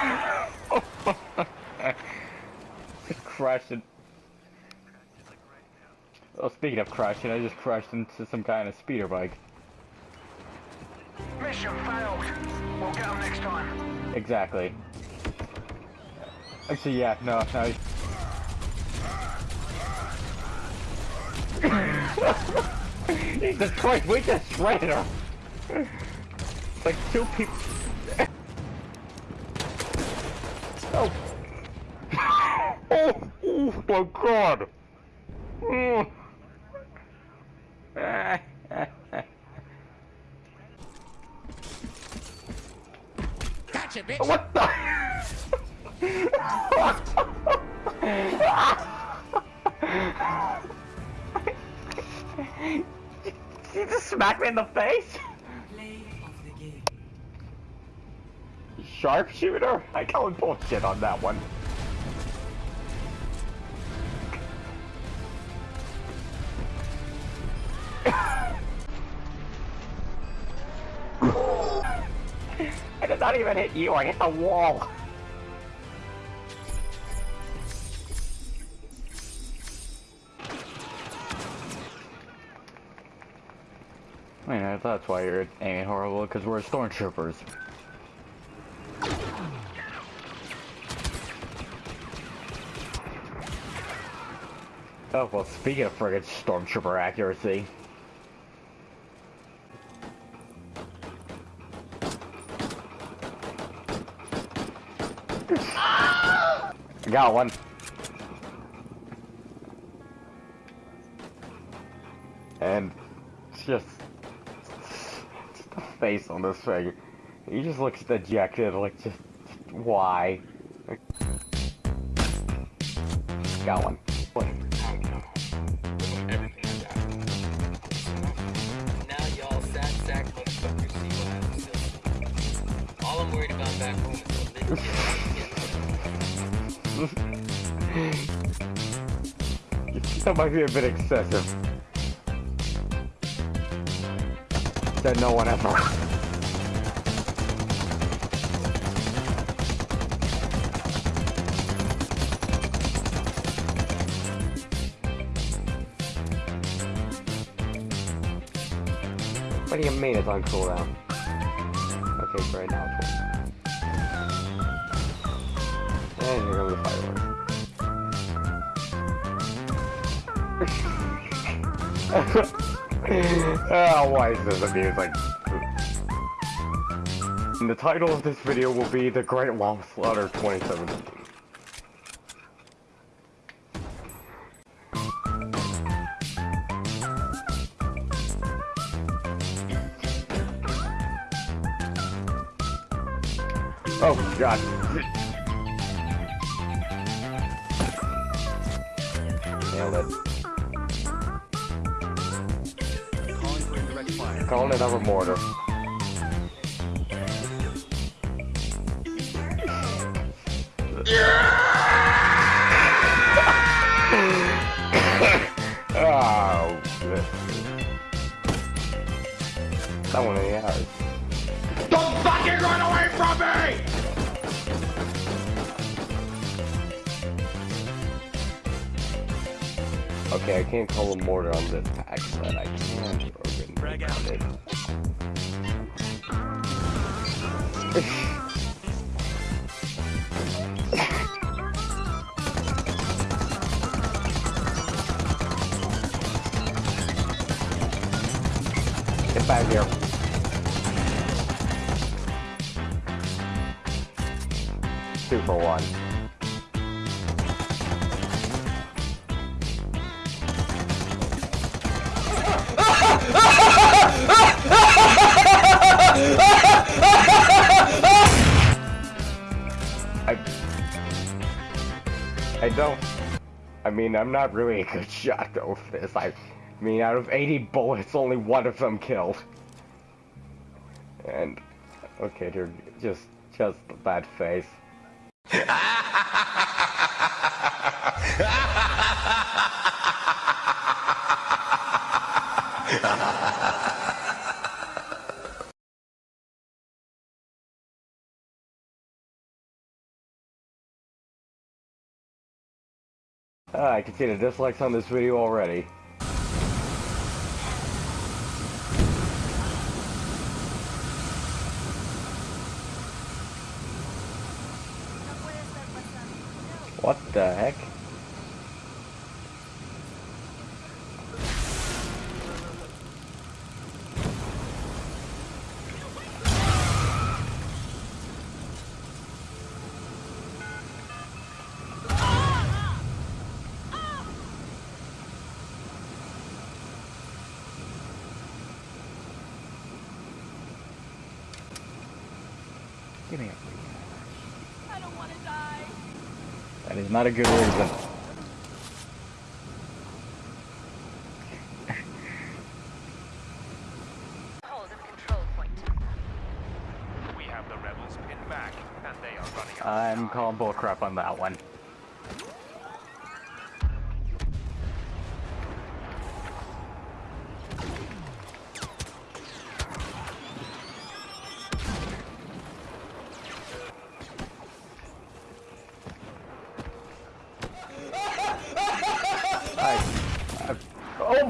just crashed it. Oh, speaking of crashing, I just crashed into some kind of speeder bike. Mission failed. We'll get them next time. Exactly. Actually, yeah, no, no. Jesus Christ, we just shredded her! Like two people. oh. oh! Oh god! Oh. Gotcha, bitch! What the? you just smacked me in the face? Play of the game. Sharpshooter? I call bullshit on that one. I not even hit you, I hit the wall. I mean, that's why you're aiming horrible, because we're stormtroopers. Oh, well, speaking of friggin' stormtrooper accuracy. Got one. And just, just the face on this thing. He just looks dejected, like just, why? Got one. What? Now y'all sad sack motherfuckers see what happens All I'm worried about back home is that might be a bit excessive. That no one ever. What do you mean it's on cooldown? Okay, great, now. And here comes the fireworks. Oh, why is this amusing? And the title of this video will be The Great Long Slaughter 2017. Oh god. Nailed it. Calling it over mortar. oh, shit. That one in the eyes. Don't fucking run away from me! Okay, I can't call a mortar on this pack, but I can it. Get back here. Two for one. I don't I mean I'm not really a good shot though for this. I mean out of 80 bullets only one of them killed. And okay, they're just just that face. Ah, I can see the dislikes on this video already. What the heck? Give me a free I don't want to die. That is not a good reason. Hold of control point. We have the rebels pinned back, and they are running out. I'm calling bullcrap on that one.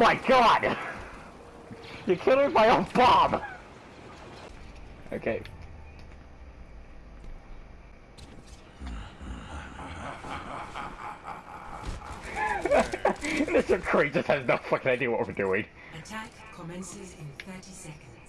My god! You're killing my own bomb! Okay. Mr. Crate just has no fucking idea what we're doing. Attack commences in 30 seconds.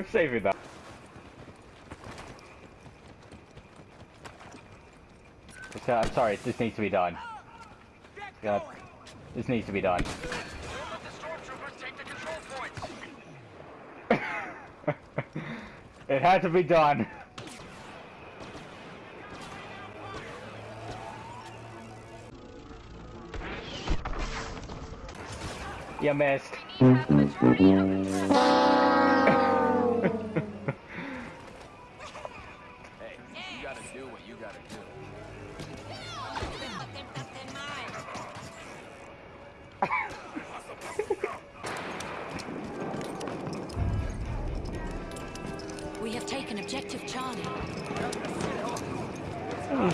I'm saving that. It's, uh, I'm sorry, this needs to be done. God, this needs to be done. Let the stormtroopers take the control points. it had to be done. You missed.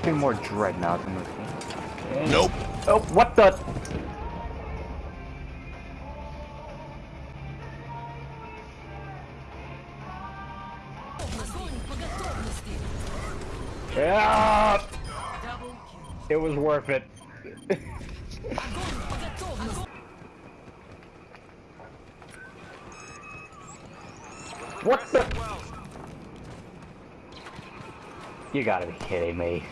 Anything more dreadnoughts in this game? Nope. Oh, what the? Yeah, it was worth it. what the? You gotta be kidding me.